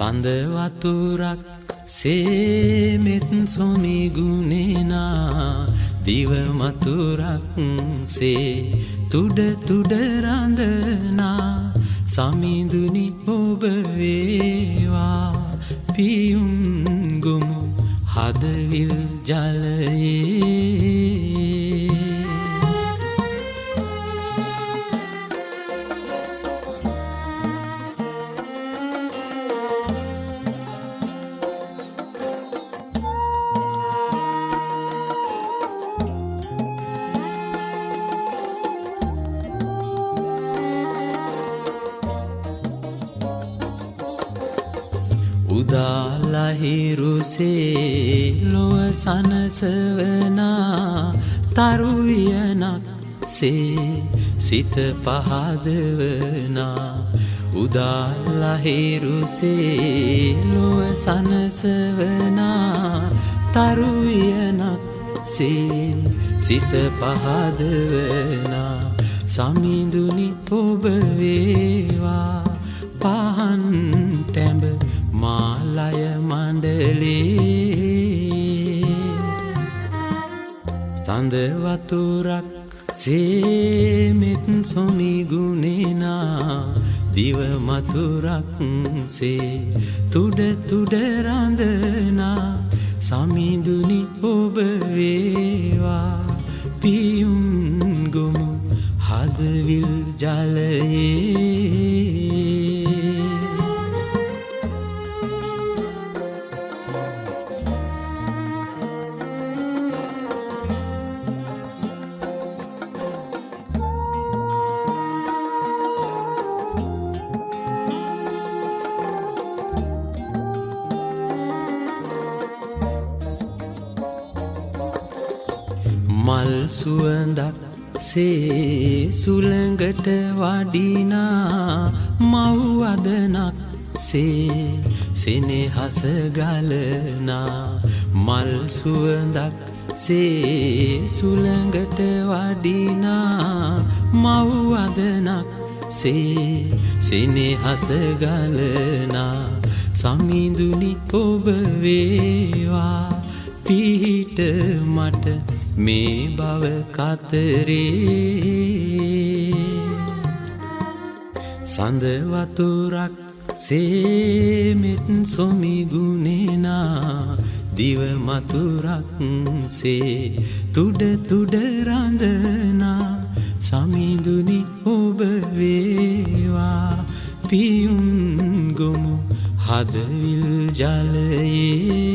සඳවතුරක් සේමෙත් සොමිගුණෙනා දිවමතුරක් සේ තුඩ තුඩරඳනා සමිඳුනි ඔබවේවා පියුම්ගුමු හදවිල් ජලයේ. උදාලහිරුසේ ලොව සනසවනා තරුවියනක් සේ සිත පහදවනා උදාලහිරුසේ ලොව සනසවනා තරුවියනක් සේ සිත පහදවනා සමිඳුනි ඔබවේවා පහන් ටැඹ මණ්ඩලේ සඳවතුරක් සේමෙත් සොමිගුණෙනා දිවමතුරක් සේ තුඩ තුඩරඳනා සමිඳුනි ඔබවේවා පියුම්ගොමු හදවිල් ජලයේ. මල් සුවඳක් සේ සුළඟට වඩිනා මව්වදනක් සේ සෙනෙහස ගලනා මල් සුවඳක් සේ සුළඟට වඩිනා මව්වදනක් සේ සෙනෙහස ගලනා සමිඳුනි ඔබ වේවා පිහිට මට මේ බව කතරේ. සඳවතුරක් සේමෙත් සොමිගුණෙනා දිවමතුරක් සේ තුඩ තුඩරඳනා සමිඳුනි ඔබ වේවා. පියුම් ගොමු හදවිල් ජලයේ.